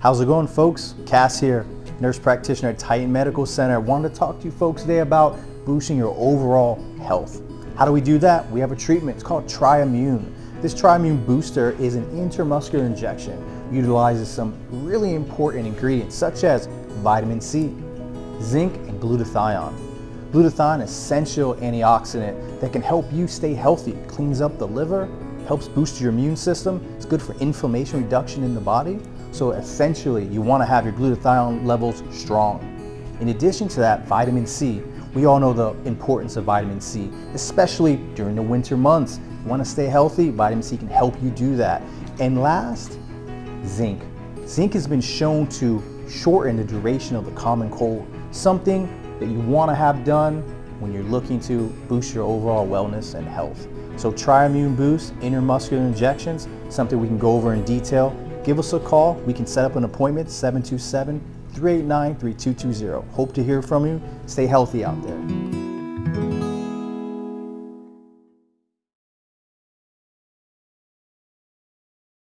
How's it going folks? Cass here, nurse practitioner at Titan Medical Center. I wanted to talk to you folks today about boosting your overall health. How do we do that? We have a treatment, it's called Triimmune. This Triimmune booster is an intramuscular injection. Utilizes some really important ingredients such as vitamin C, zinc, and glutathione. Glutathione essential antioxidant that can help you stay healthy. It cleans up the liver, helps boost your immune system. It's good for inflammation reduction in the body. So essentially, you want to have your glutathione levels strong. In addition to that, vitamin C. We all know the importance of vitamin C, especially during the winter months. You want to stay healthy, vitamin C can help you do that. And last, zinc. Zinc has been shown to shorten the duration of the common cold, something that you want to have done when you're looking to boost your overall wellness and health. So Triimmune Boost, intramuscular injections, something we can go over in detail. Give us a call. We can set up an appointment, 727 389 3220. Hope to hear from you. Stay healthy out there.